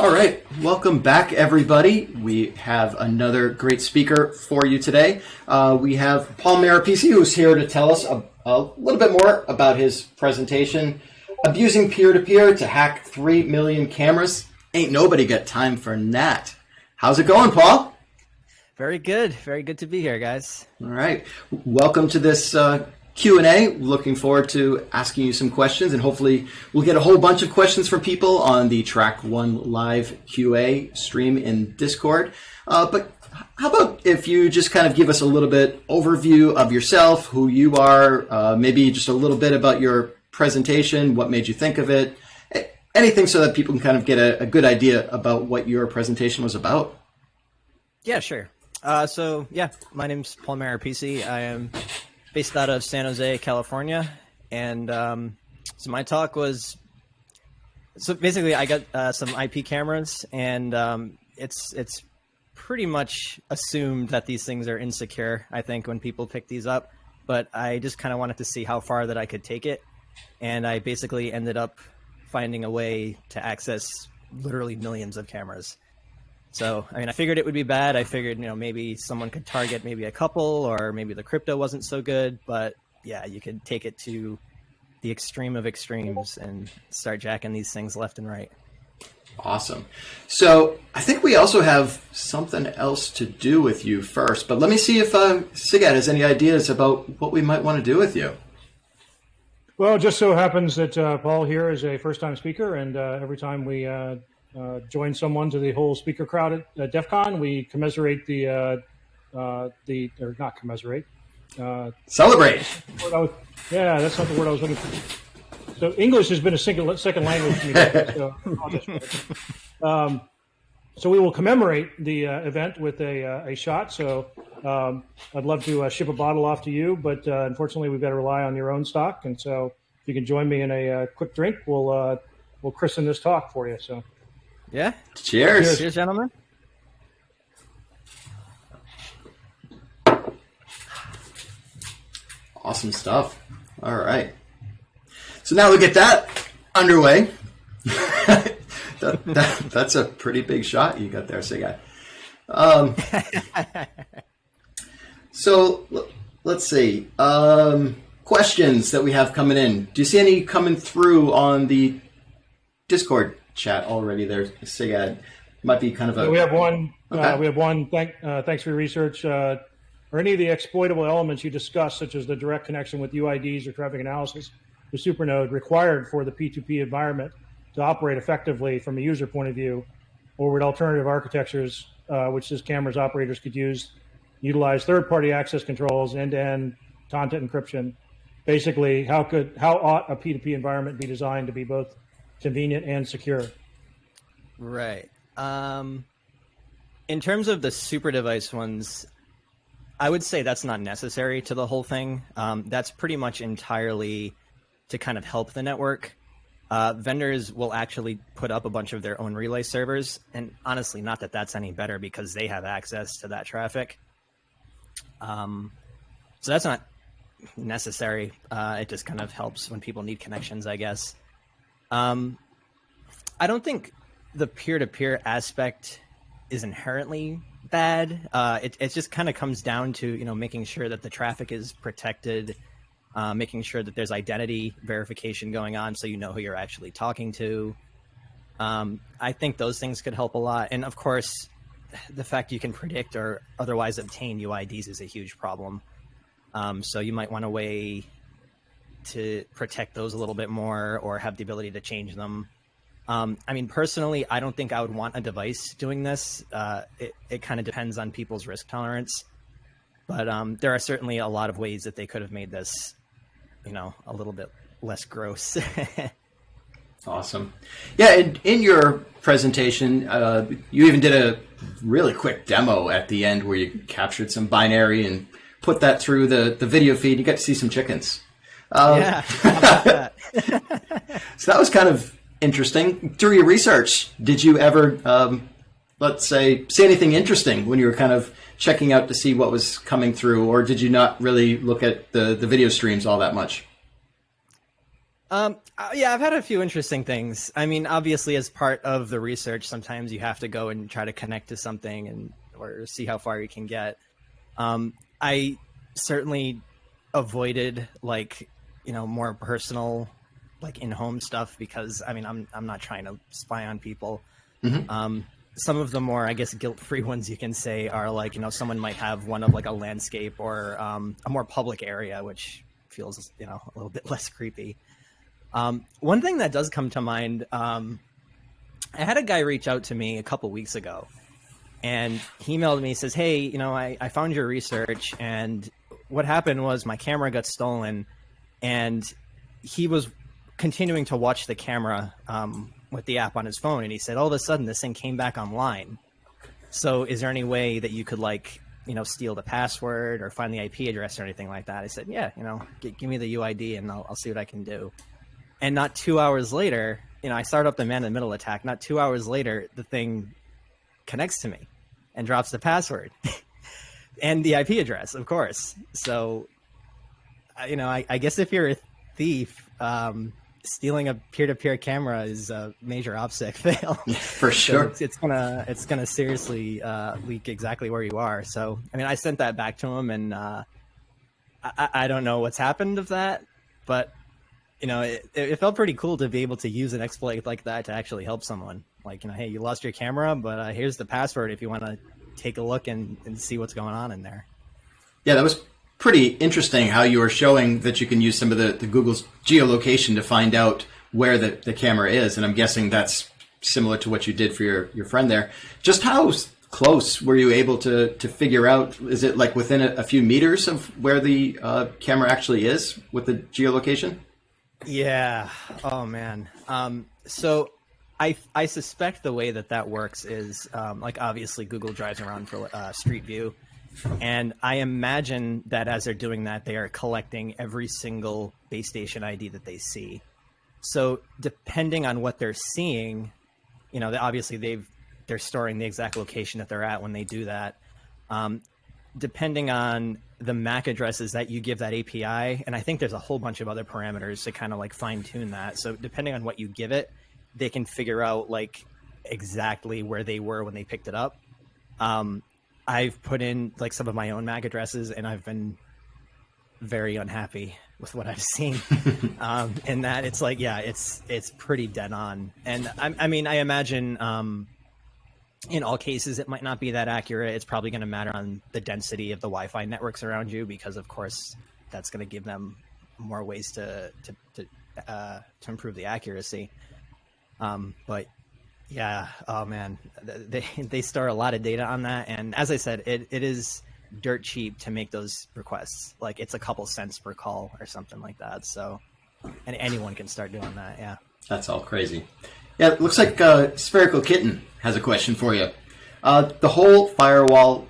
All right, welcome back, everybody. We have another great speaker for you today. Uh, we have Paul Marrapese, who's here to tell us a, a little bit more about his presentation, Abusing Peer-to-Peer to Hack 3 Million Cameras. Ain't nobody got time for that. How's it going, Paul? Very good. Very good to be here, guys. All right. Welcome to this uh, Q&A. Looking forward to asking you some questions and hopefully we'll get a whole bunch of questions from people on the Track 1 Live QA stream in Discord. Uh, but how about if you just kind of give us a little bit overview of yourself, who you are, uh, maybe just a little bit about your presentation, what made you think of it, anything so that people can kind of get a, a good idea about what your presentation was about. Yeah, sure. Uh, so yeah, my name's Paul Marrapese. I am based out of San Jose, California, and um, so my talk was so basically I got uh, some IP cameras, and um, it's it's pretty much assumed that these things are insecure. I think when people pick these up, but I just kind of wanted to see how far that I could take it, and I basically ended up finding a way to access literally millions of cameras. So, I mean, I figured it would be bad. I figured, you know, maybe someone could target maybe a couple or maybe the crypto wasn't so good. But yeah, you could take it to the extreme of extremes and start jacking these things left and right. Awesome. So I think we also have something else to do with you first, but let me see if uh, Sigad has any ideas about what we might want to do with you. Well, it just so happens that uh, Paul here is a first-time speaker, and uh, every time we uh, uh, join someone to the whole speaker crowd at uh, DEF CON. We commiserate the, uh, uh, the or not commiserate. Uh, Celebrate. Was, yeah, that's not the word I was looking for. So English has been a second, second language to me. so, um, so we will commemorate the uh, event with a, uh, a shot. So um, I'd love to uh, ship a bottle off to you, but uh, unfortunately we've got to rely on your own stock. And so if you can join me in a uh, quick drink, we'll uh, we'll christen this talk for you. So. Yeah. Cheers. Cheers, gentlemen. Awesome stuff. All right. So now we get that underway. that, that, that's a pretty big shot you got there, Sigay. Um, so let's see. Um, questions that we have coming in. Do you see any coming through on the Discord chat already there, Sigad. Might be kind of a. we have one. Uh, okay. Uh, we have one. Thank, uh, thanks for your research. Uh, are any of the exploitable elements you discussed, such as the direct connection with UIDs or traffic analysis, the supernode required for the P2P environment to operate effectively from a user point of view, or would alternative architectures, uh, which these cameras operators could use, utilize third-party access controls, end-to-end content encryption? Basically, how could how ought a P2P environment be designed to be both convenient and secure. Right. Um, in terms of the super device ones, I would say that's not necessary to the whole thing. Um, that's pretty much entirely to kind of help the network. Uh, vendors will actually put up a bunch of their own relay servers, and honestly, not that that's any better because they have access to that traffic. Um, so that's not necessary. Uh, it just kind of helps when people need connections, I guess. Um, I don't think the peer-to-peer aspect is inherently bad. Uh, it, it just kind of comes down to you know making sure that the traffic is protected, uh, making sure that there's identity verification going on, so you know who you're actually talking to. Um, I think those things could help a lot, and of course, the fact you can predict or otherwise obtain UIDs is a huge problem. Um, so you might want to weigh to protect those a little bit more or have the ability to change them. Um, I mean, personally, I don't think I would want a device doing this. Uh, it it kind of depends on people's risk tolerance, but um, there are certainly a lot of ways that they could have made this, you know, a little bit less gross. awesome. Yeah, in, in your presentation, uh, you even did a really quick demo at the end where you captured some binary and put that through the, the video feed. You got to see some chickens. Um, yeah. That? so that was kind of interesting. Through your research, did you ever, um, let's say, see anything interesting when you were kind of checking out to see what was coming through, or did you not really look at the, the video streams all that much? Um, uh, yeah, I've had a few interesting things. I mean, obviously, as part of the research, sometimes you have to go and try to connect to something and or see how far you can get. Um, I certainly avoided like you know more personal, like in-home stuff because I mean, I'm I'm not trying to spy on people. Mm-hmm. Um, some of the more, I guess, guilt-free ones you can say are like you know someone might have one of like a landscape or um, a more public area, which feels you know a little bit less creepy. Um, one thing that does come to mind, um, I had a guy reach out to me a couple weeks ago, and he emailed me. says, "Hey, you know, I, I found your research, and what happened was my camera got stolen, and he was continuing to watch the camera um, with the app on his phone, and he said, all of a sudden, this thing came back online. So, is there any way that you could like you know, steal the password or find the IP address or anything like that. I said, yeah, you know, give me the UID and I'll, I'll see what I can do. And not two hours later, you know, I start up the man in the middle attack. Not two hours later, the thing connects to me and drops the password and the IP address, of course. So, you know, I, I guess if you're a thief, um, stealing a peer-to-peer camera is a major OPSEC fail. For sure, so it's, it's, gonna it's gonna seriously uh, leak exactly where you are. So, I mean, I sent that back to him, and uh, I, I don't know what's happened of that, but you know, it, it felt pretty cool to be able to use an exploit like that to actually help someone. Like, you know, hey, you lost your camera, but uh, here's the password if you want to take a look and, and see what's going on in there. Yeah, that was pretty interesting how you are showing that you can use some of the, the Google's geolocation to find out where the, the camera is. And I'm guessing that's similar to what you did for your, your friend there. Just how close were you able to, to figure out? Is it like within a, a few meters of where the uh, camera actually is with the geolocation? Yeah. Oh man. Um, so I I suspect the way that that works is um, like obviously Google drives around for uh, Street View, and I imagine that as they're doing that, they are collecting every single base station ID that they see. So depending on what they're seeing, you know, obviously they've they're storing the exact location that they're at when they do that. Um, depending on the MAC addresses that you give that API, and I think there's a whole bunch of other parameters to kind of like fine tune that. So depending on what you give it, they can figure out like exactly where they were when they picked it up. Um, I've put in like some of my own MAC addresses, and I've been very unhappy with what I've seen. um, and that it's like, yeah, it's it's pretty dead on. And I, I mean, I imagine um, in all cases, it might not be that accurate. It's probably going to matter on the density of the Wi-Fi networks around you, because of course that's going to give them more ways to to to, uh, to improve the accuracy. Um, but yeah, oh man, they they store a lot of data on that, and as I said, it, it is dirt cheap to make those requests. Like it's a couple cents per call or something like that. So, and anyone can start doing that. Yeah, that's all crazy. Yeah, it looks like uh, Spherical Kitten has a question for you. Uh, the whole firewall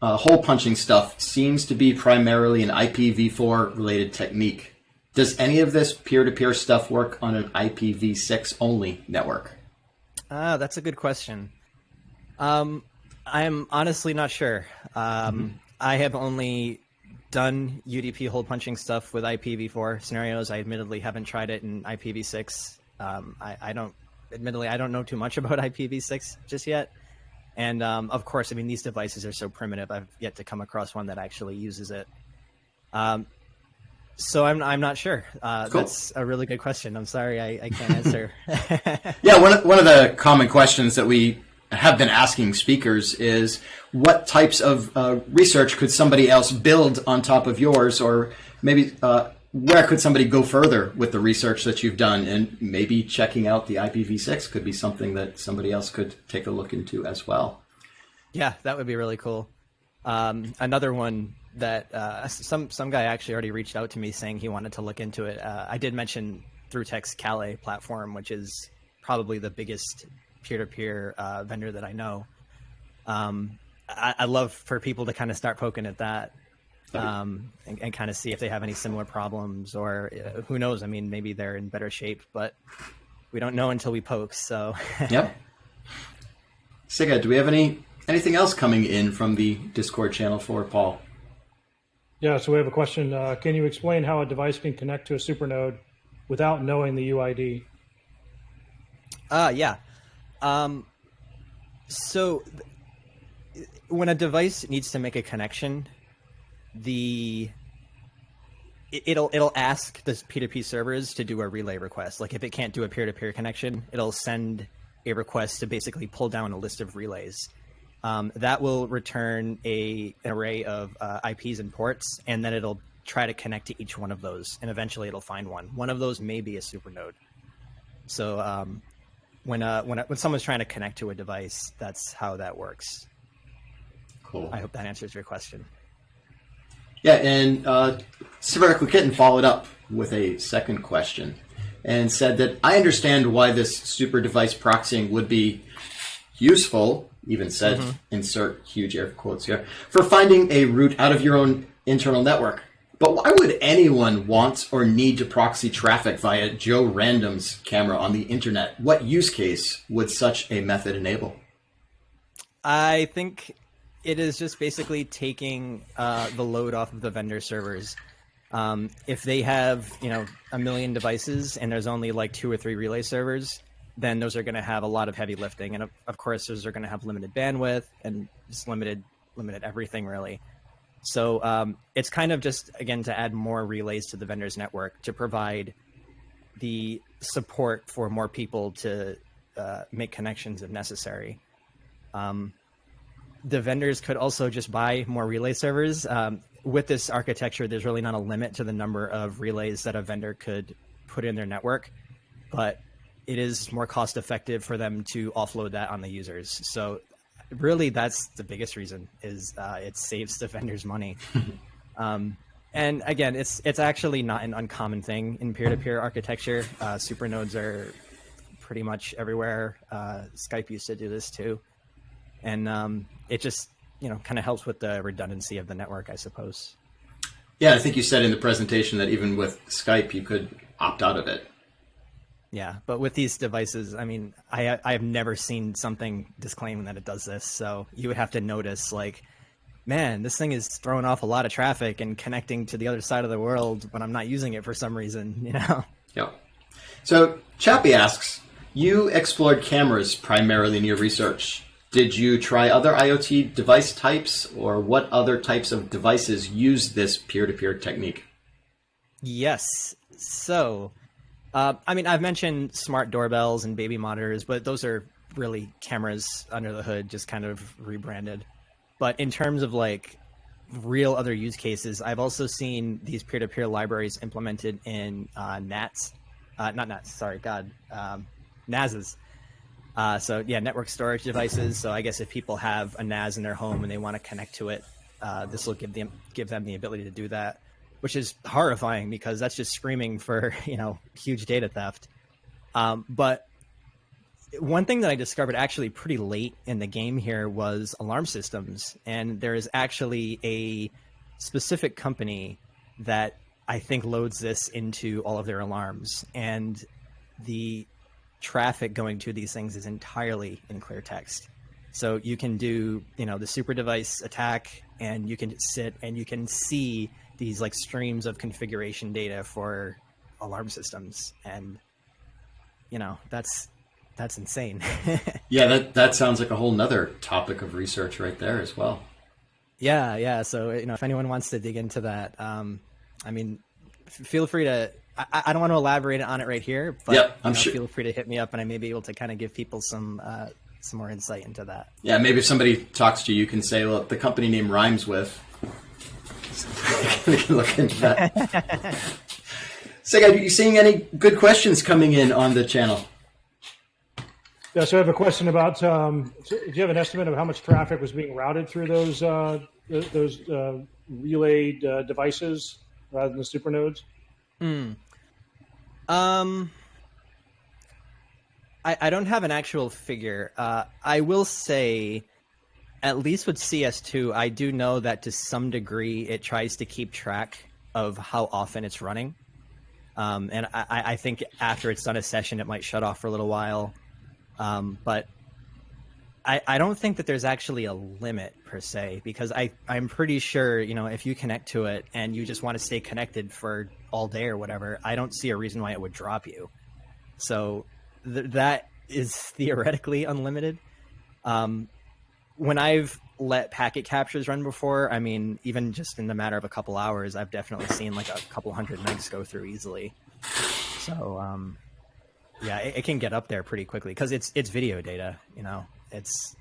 uh, hole punching stuff seems to be primarily an IPv4 related technique. Does any of this peer to peer stuff work on an IPv6 only network? Ah, that's a good question. Um, I'm honestly not sure. Um, mm-hmm. I have only done UDP hole punching stuff with IPv4 scenarios. I admittedly haven't tried it in IPv6. Um, I, I, don't admittedly, I don't know too much about IPv6 just yet. And um, of course, I mean, these devices are so primitive. I've yet to come across one that actually uses it. Um, so I'm I'm not sure. Uh, cool. That's a really good question. I'm sorry I, I can't answer. yeah, one of, one of the common questions that we have been asking speakers is what types of uh, research could somebody else build on top of yours, or maybe uh, where could somebody go further with the research that you've done? And maybe checking out the IPv6 could be something that somebody else could take a look into as well. Yeah, that would be really cool. Um, another one that uh, some some guy actually already reached out to me saying he wanted to look into it. Uh, I did mention ThroughTek's Kalay platform, which is probably the biggest peer-to-peer uh, vendor that I know. Um, I, I, love for people to kind of start poking at that um, and, and kind of see if they have any similar problems or uh, who knows. I mean, maybe they're in better shape, but we don't know until we poke. So, yep. Siga, do we have any anything else coming in from the Discord channel for Paul? Yeah, so we have a question. Uh, can you explain how a device can connect to a supernode without knowing the UID? Uh, yeah. Um, so when a device needs to make a connection, the it'll it'll ask the P2P servers to do a relay request. Like if it can't do a peer-to-peer connection, it'll send a request to basically pull down a list of relays. Um, that will return a an array of uh, IPs and ports, and then it'll try to connect to each one of those, and eventually it'll find one. One of those may be a supernode. So um, when uh, when when someone's trying to connect to a device, that's how that works. Cool. I hope that answers your question. Yeah, and uh, Severic Kitten followed up with a second question and said that I understand why this super device proxying would be useful, even said, mm-hmm. insert huge air quotes here, for finding a route out of your own internal network. But why would anyone want or need to proxy traffic via Joe Random's camera on the internet? What use case would such a method enable? I think it is just basically taking uh, the load off of the vendor servers. Um, if they have, you know, a million devices and there's only like two or three relay servers, then those are going to have a lot of heavy lifting, and of, of course, those are going to have limited bandwidth and just limited limited everything really. So um, it's kind of just again to add more relays to the vendor's network to provide the support for more people to uh, make connections if necessary. Um, the vendors could also just buy more relay servers. Um, with this architecture, there's really not a limit to the number of relays that a vendor could put in their network, but it is more cost effective for them to offload that on the users. So really that's the biggest reason is uh, it saves the vendors money. um, and again, it's it's actually not an uncommon thing in peer-to-peer architecture. Uh, supernodes are pretty much everywhere. Uh, Skype used to do this too and um, it just you know kind of helps with the redundancy of the network, I suppose. Yeah, I think you said in the presentation that even with Skype, you could opt out of it. Yeah, but with these devices, I mean, I I have never seen something disclaiming that it does this. So you would have to notice, like, man, this thing is throwing off a lot of traffic and connecting to the other side of the world when I'm not using it for some reason. You know. Yep. So Chappie asks, you explored cameras primarily in your research. Did you try other IoT device types, or what other types of devices use this peer-to-peer technique? Yes. So, uh, I mean, I've mentioned smart doorbells and baby monitors, but those are really cameras under the hood, just kind of rebranded. But in terms of like real other use cases, I've also seen these peer-to-peer libraries implemented in uh, NATs, uh, not NATs. Sorry, God, um, NASs. Uh, so yeah, network storage devices. So I guess if people have a NAS in their home and they want to connect to it, uh, this will give them give them the ability to do that, which is horrifying because that's just screaming for you know huge data theft. Um, but one thing that I discovered actually pretty late in the game here was alarm systems, and there is actually a specific company that I think loads this into all of their alarms, and the traffic going to these things is entirely in clear text. So you can do, you know, the super device attack and you can sit and you can see these like streams of configuration data for alarm systems. And, you know, that's, that's insane. yeah, that, that sounds like a whole nother topic of research right there as well. Yeah. Yeah. So, you know, if anyone wants to dig into that, um, I mean, feel free to I, I, don't want to elaborate on it right here, but yep, I'm know, sure. feel free to hit me up, and I may be able to kind of give people some uh, some more insight into that. Yeah, maybe if somebody talks to you, you can say, "Look, the company name rhymes with." We can look into that. so, are you seeing any good questions coming in on the channel? Yeah, so I have a question about. Um, do you have an estimate of how much traffic was being routed through those uh, those uh, relayed uh, devices rather than the supernodes? Hmm. Um, I, I don't have an actual figure. Uh, I will say, at least with CS2, I do know that to some degree it tries to keep track of how often it's running. Um, and I, I think after it's done a session, it might shut off for a little while. Um, but I, I don't think that there's actually a limit per se because I I'm pretty sure you know if you connect to it and you just want to stay connected for all day or whatever, I don't see a reason why it would drop you. So th- that is theoretically unlimited. Um, when I've let packet captures run before, I mean, even just in the matter of a couple hours, I've definitely seen like a couple hundred megs go through easily. So um, yeah, it, it can get up there pretty quickly because it's it's video data. You know, it's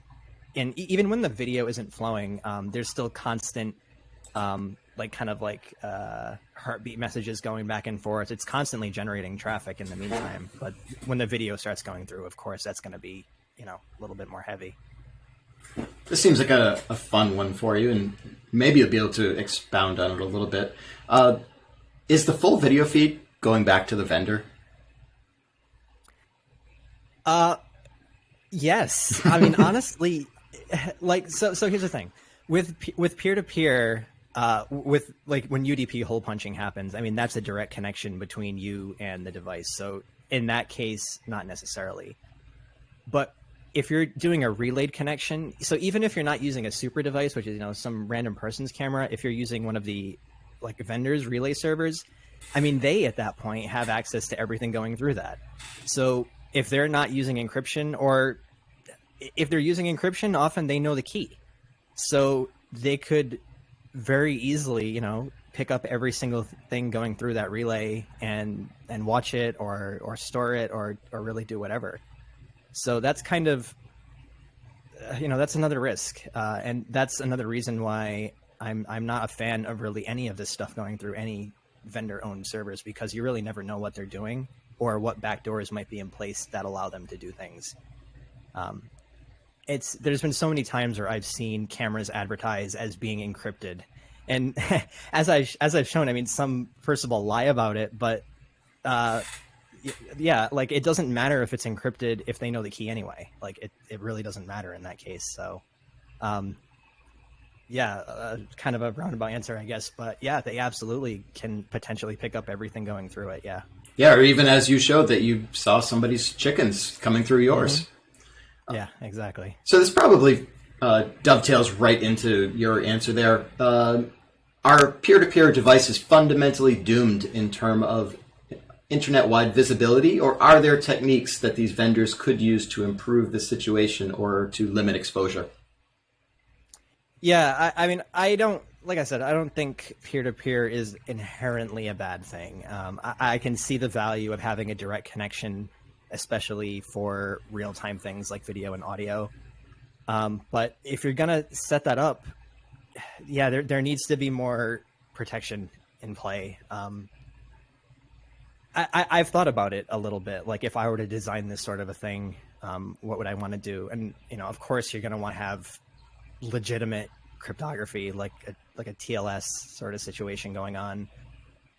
and even when the video isn't flowing, um, there's still constant, um, like kind of like uh, heartbeat messages going back and forth. It's constantly generating traffic in the meantime. But when the video starts going through, of course, that's going to be you know a little bit more heavy. This seems like a, a fun one for you, and maybe you'll be able to expound on it a little bit. Uh, is the full video feed going back to the vendor? Uh, yes. I mean, honestly, like so. So here's the thing with with peer to peer. Uh, with like when UDP hole punching happens, I mean that's a direct connection between you and the device. So in that case, not necessarily. But if you're doing a relayed connection, so even if you're not using a super device, which is you know some random person's camera, if you're using one of the like vendors relay servers, I mean they at that point have access to everything going through that. So if they're not using encryption or if they're using encryption, often they know the key. So they could very easily, you know, pick up every single thing going through that relay and and watch it or or store it or or really do whatever. So that's kind of uh, you know that's another risk, uh, and that's another reason why I'm I'm not a fan of really any of this stuff going through any vendor owned servers because you really never know what they're doing or what backdoors might be in place that allow them to do things. Um, it's there's been so many times where I've seen cameras advertised as being encrypted, and as I as I've shown, I mean, some first of all lie about it, but uh, yeah, like it doesn't matter if it's encrypted if they know the key anyway. Like it, it really doesn't matter in that case. So, um, yeah, uh, kind of a roundabout answer, I guess. But yeah, they absolutely can potentially pick up everything going through it. Yeah. Yeah, or even as you showed that you saw somebody's chickens coming through yours. Mm-hmm. Yeah, exactly. So this probably uh, dovetails right into your answer there. Uh, are peer-to-peer devices fundamentally doomed in terms of internet-wide visibility, or are there techniques that these vendors could use to improve the situation or to limit exposure? Yeah, I, I mean, I don't like I said, I don't think peer to peer is inherently a bad thing. Um, I, I, can see the value of having a direct connection, especially for real time things like video and audio. Um, but if you're gonna set that up, yeah, there there needs to be more protection in play. Um, I, have thought about it a little bit. Like if I were to design this sort of a thing, um, what would I want to do? And you know, of course, you're going to want to have legitimate cryptography, like a, like a TLS sort of situation going on.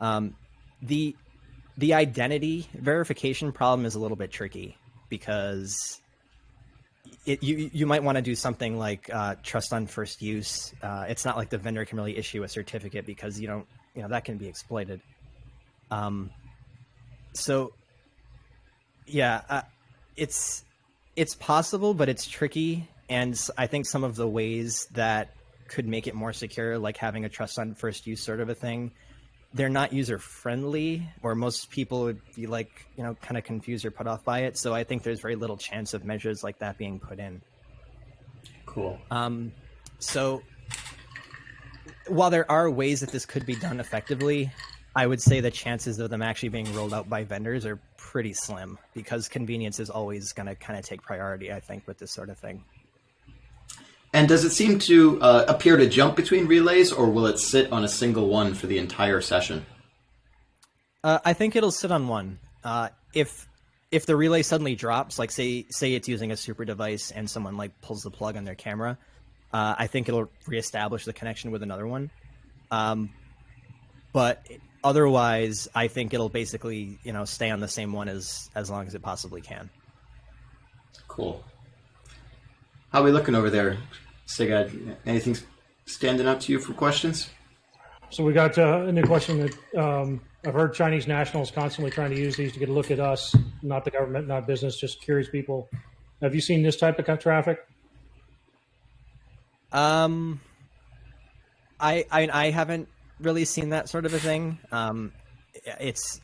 Um, the the identity verification problem is a little bit tricky because it, you you might want to do something like uh, trust on first use. Uh, it's not like the vendor can really issue a certificate because you don't you know that can be exploited. Um, so yeah, uh, it's it's possible, but it's tricky, and I think some of the ways that could make it more secure, like having a trust on first use sort of a thing. They're not user friendly, or most people would be like, you know, kind of confused or put off by it. So I think there's very little chance of measures like that being put in. Cool. Um, so while there are ways that this could be done effectively, I would say the chances of them actually being rolled out by vendors are pretty slim because convenience is always going to kind of take priority, I think, with this sort of thing. And does it seem to uh, appear to jump between relays, or will it sit on a single one for the entire session? Uh, I think it'll sit on one. Uh, if if the relay suddenly drops, like say say it's using a super device and someone like pulls the plug on their camera, uh, I think it'll reestablish the connection with another one. Um, but otherwise, I think it'll basically you know stay on the same one as as long as it possibly can. Cool. How are we looking over there, Sigad? Anything standing out to you for questions? So we got uh, a new question that um, I've heard Chinese nationals constantly trying to use these to get a look at us, not the government, not business, just curious people. Have you seen this type of traffic? Um, I I, I haven't really seen that sort of a thing. Um, it's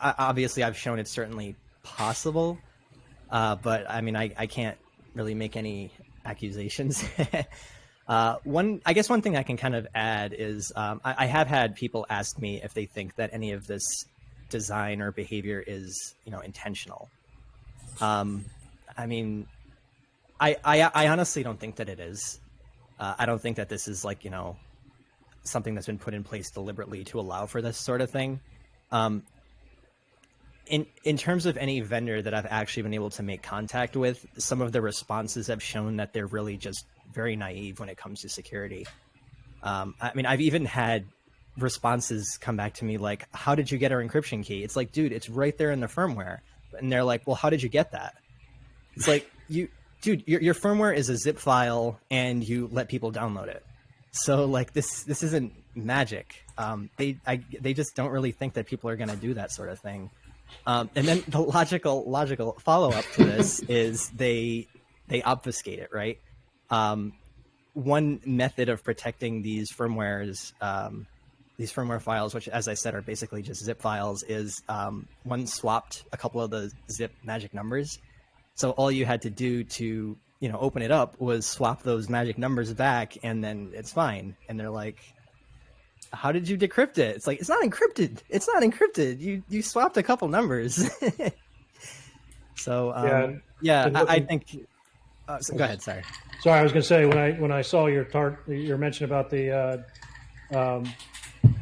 obviously I've shown it's certainly possible, uh, but I mean I, I can't really make any accusations. uh, one I guess one thing I can kind of add is um, I, I have had people ask me if they think that any of this design or behavior is you know intentional. Um, I mean, I, I I honestly don't think that it is. Uh, I don't think that this is like you know something that's been put in place deliberately to allow for this sort of thing. Um, in in terms of any vendor that I've actually been able to make contact with, some of the responses have shown that they're really just very naive when it comes to security. Um, I mean, I've even had responses come back to me like, "How did you get our encryption key?" It's like, dude, it's right there in the firmware, and they're like, "Well, how did you get that?" It's like you, dude, your, your firmware is a zip file, and you let people download it. So like this this isn't magic. Um, they I, they just don't really think that people are going to do that sort of thing. Um, and then the logical logical follow up to this is they they obfuscate it, right? Um, one method of protecting these firmwares, um, these firmware files, which, as I said, are basically just zip files, is um, one swapped a couple of the zip magic numbers. So all you had to do to you know open it up was swap those magic numbers back, and then it's fine. And they're like, how did you decrypt it? It's like it's not encrypted. It's not encrypted. You you swapped a couple numbers. so um, yeah, yeah I, I, think. Uh, so, go ahead. Sorry. Sorry, I was going to say when I when I saw your tart your mention about the uh, um,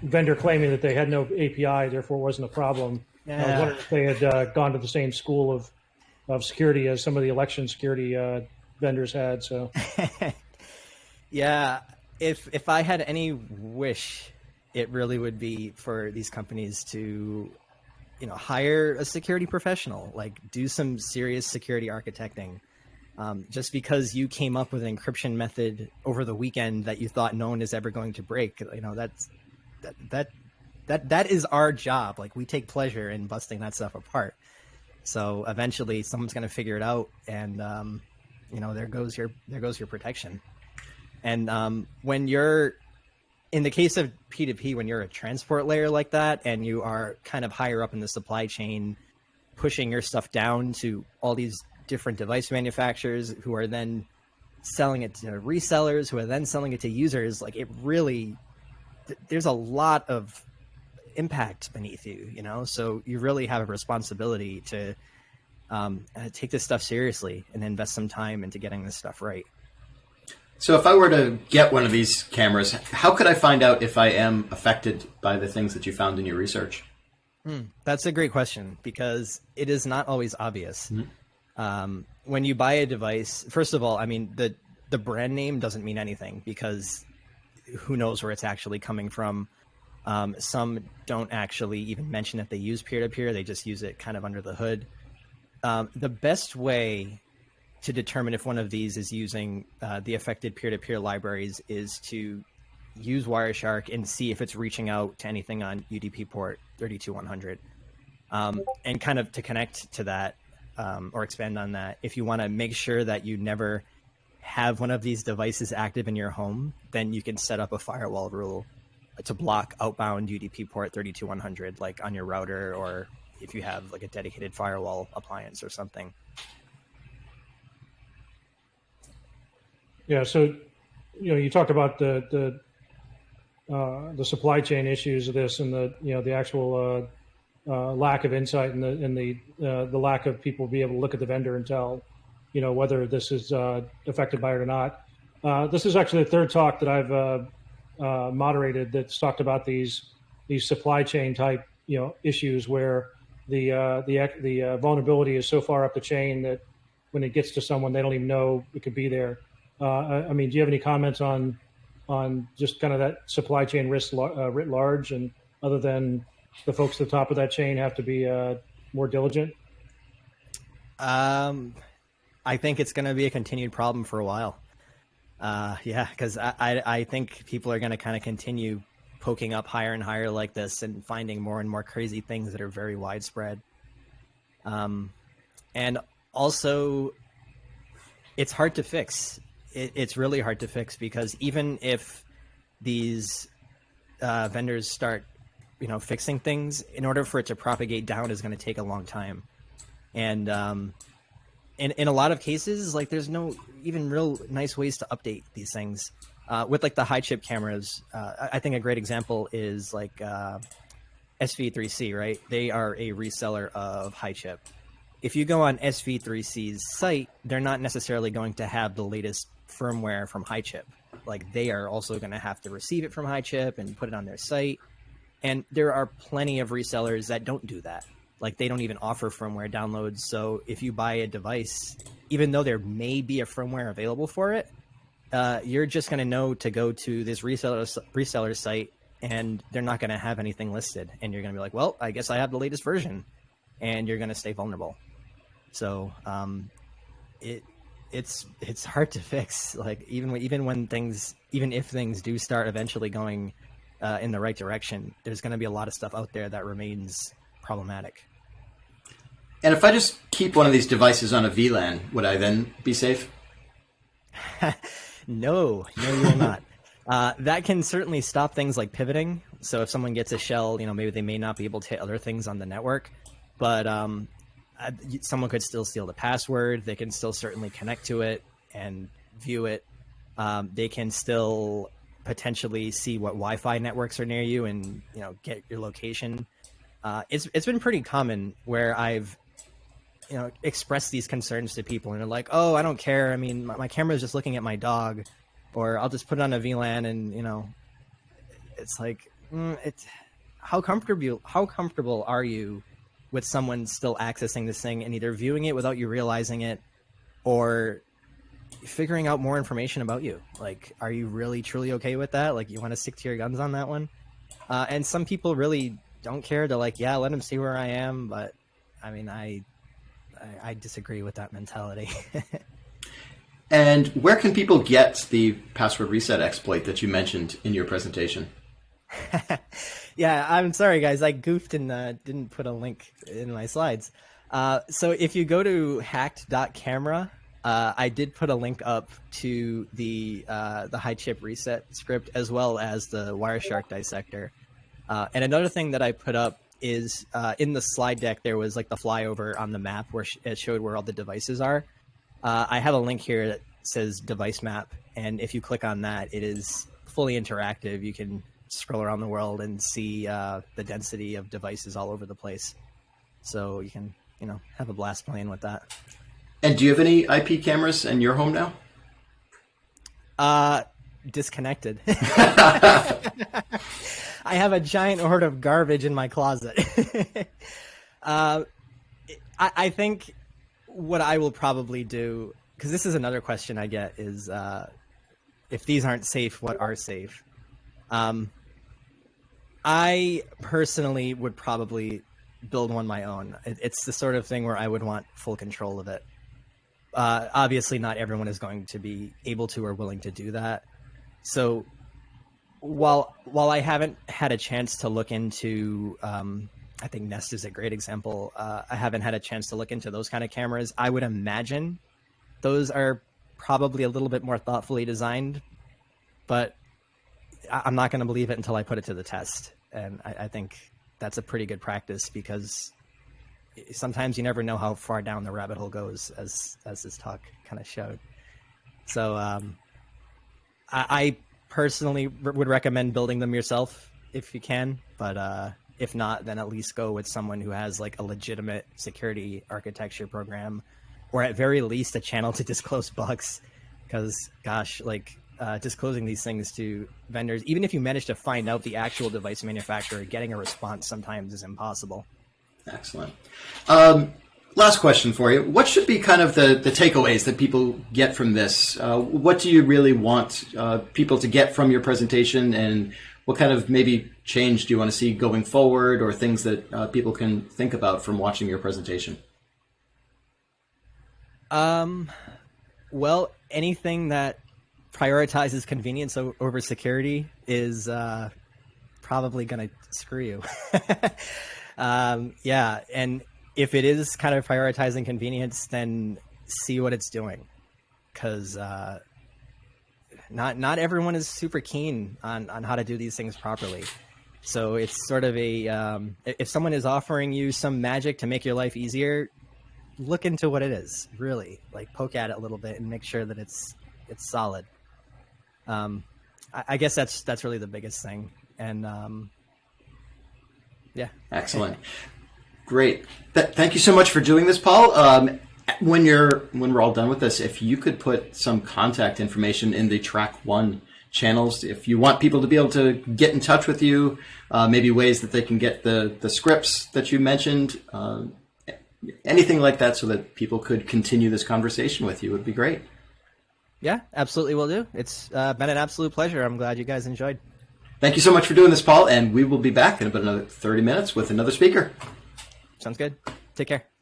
vendor claiming that they had no API, therefore it wasn't a problem. Yeah. I was wondering if they had uh, gone to the same school of of security as some of the election security uh, vendors had. So. yeah, if if I had any wish it really would be for these companies to you know hire a security professional like do some serious security architecting um, just because you came up with an encryption method over the weekend that you thought no one is ever going to break you know that's that that that that is our job like we take pleasure in busting that stuff apart so eventually someone's going to figure it out and um, you know there goes your there goes your protection and um, when you're in the case of P2P, when you're a transport layer like that and you are kind of higher up in the supply chain, pushing your stuff down to all these different device manufacturers who are then selling it to resellers who are then selling it to users, like it really, there's a lot of impact beneath you, you know? So you really have a responsibility to um, uh, take this stuff seriously and invest some time into getting this stuff right. So if I were to get one of these cameras, how could I find out if I am affected by the things that you found in your research? Hmm, that's a great question because it is not always obvious. Mm-hmm. Um, when you buy a device, first of all, I mean the the brand name doesn't mean anything because who knows where it's actually coming from. Um, some don't actually even mention that they use peer to peer; they just use it kind of under the hood. Um, the best way to determine if one of these is using uh, the affected peer-to-peer libraries is to use Wireshark and see if it's reaching out to anything on UDP port 32100. Um, and kind of to connect to that um, or expand on that, if you want to make sure that you never have one of these devices active in your home, then you can set up a firewall rule to block outbound UDP port 32100, like on your router or if you have like a dedicated firewall appliance or something. Yeah. So, you know, you talked about the the uh, the supply chain issues of this, and the you know the actual uh, uh, lack of insight, and the and the uh, the lack of people be able to look at the vendor and tell, you know, whether this is uh, affected by it or not. Uh, this is actually the third talk that I've moderated that's talked about these these supply chain type you know issues where the the the vulnerability is so far up the chain that when it gets to someone, they don't even know it could be there. Uh, I mean, do you have any comments on on just kind of that supply chain risk uh, writ large, and other than the folks at the top of that chain have to be uh, more diligent? Um, I think it's going to be a continued problem for a while. Uh, yeah, because I, I, I think people are going to kind of continue poking up higher and higher like this and finding more and more crazy things that are very widespread. Um, and also, it's hard to fix it, it's really hard to fix because even if these uh, vendors start, you know, fixing things, in order for it to propagate down is going to take a long time, and um, in in a lot of cases, like there's no even real nice ways to update these things. Uh, with like the HiChip cameras, uh, I think a great example is like uh, SV3C, right? They are a reseller of HiChip. If you go on SV3C's site, they're not necessarily going to have the latest firmware from HiChip. Like they are also going to have to receive it from HiChip and put it on their site. And there are plenty of resellers that don't do that. Like they don't even offer firmware downloads. So if you buy a device, even though there may be a firmware available for it, uh, you're just going to know to go to this reseller reseller site, and they're not going to have anything listed, and you're going to be like, well, I guess I have the latest version, and you're going to stay vulnerable. So um, it it's it's hard to fix. Like even when, even when things even if things do start eventually going uh, in the right direction, there's going to be a lot of stuff out there that remains problematic. And if I just keep one of these devices on a VLAN, would I then be safe? no, no, you will not. Uh, that can certainly stop things like pivoting. So if someone gets a shell, you know, maybe they may not be able to hit other things on the network. But um, someone could still steal the password. They can still certainly connect to it and view it. Um, they can still potentially see what Wi-Fi networks are near you and you know get your location. Uh, it's it's been pretty common where I've you know expressed these concerns to people and they're like, oh, I don't care. I mean, my, my camera is just looking at my dog, or I'll just put it on a VLAN and you know, it's like mm, it's how comfortable how comfortable are you with someone still accessing this thing and either viewing it without you realizing it or figuring out more information about you. Like, are you really truly okay with that? Like, you want to stick to your guns on that one? Uh, and some people really don't care. They're like, yeah, let them see where I am. But I mean, I, I, I disagree with that mentality. and where can people get the password reset exploit that you mentioned in your presentation? yeah, I'm sorry, guys. I goofed and uh, didn't put a link in my slides. Uh, so if you go to hacked.camera, uh, I did put a link up to the uh, the HiChip reset script as well as the Wireshark dissector. Uh, and another thing that I put up is uh, in the slide deck there was like the flyover on the map where it showed where all the devices are. I have a link here that says device map, and if you click on that, it is fully interactive. You can scroll around the world and see uh, the density of devices all over the place. So you can, you know, have a blast playing with that. And do you have any IP cameras in your home now? Uh, disconnected. I have a giant hoard of garbage in my closet. uh, I, I, think what I will probably do, because this is another question I get, is uh, if these aren't safe, what are safe? Um, I personally would probably build one my own. It, it's the sort of thing where I would want full control of it. Uh, obviously, not everyone is going to be able to or willing to do that. So, while while I haven't had a chance to look into, um, I think Nest is a great example. Uh, I haven't had a chance to look into those kind of cameras. I would imagine those are probably a little bit more thoughtfully designed, but I'm not going to believe it until I put it to the test. And I, I, think that's a pretty good practice because sometimes you never know how far down the rabbit hole goes, as as this talk kind of showed. So um, I, I, personally would recommend building them yourself if you can, but uh, if not, then at least go with someone who has like a legitimate security architecture program, or at very least a channel to disclose bugs. Because gosh, like uh, disclosing these things to vendors, even if you manage to find out the actual device manufacturer, getting a response sometimes is impossible. Excellent. Um, last question for you. What should be kind of the, the takeaways that people get from this? Uh, what do you really want uh, people to get from your presentation and what kind of maybe change do you want to see going forward or things that uh, people can think about from watching your presentation? Um, well, anything that prioritizes convenience over security is uh, probably going to screw you. um, yeah, and if it is kind of prioritizing convenience, then see what it's doing, because uh, not not everyone is super keen on on how to do these things properly. So it's sort of a um, if someone is offering you some magic to make your life easier, look into what it is. Really, like poke at it a little bit and make sure that it's it's solid. Um, I, I guess that's that's really the biggest thing. And um, yeah, excellent, great. Th- thank you so much for doing this, Paul. Um, when you're when we're all done with this, if you could put some contact information in the track one channels, if you want people to be able to get in touch with you, uh, maybe ways that they can get the the scripts that you mentioned, uh, anything like that, so that people could continue this conversation with you would be great. Yeah, absolutely, will do. It's uh, been an absolute pleasure. I'm glad you guys enjoyed. Thank you so much for doing this, Paul, and we will be back in about another 30 minutes with another speaker. Sounds good. Take care.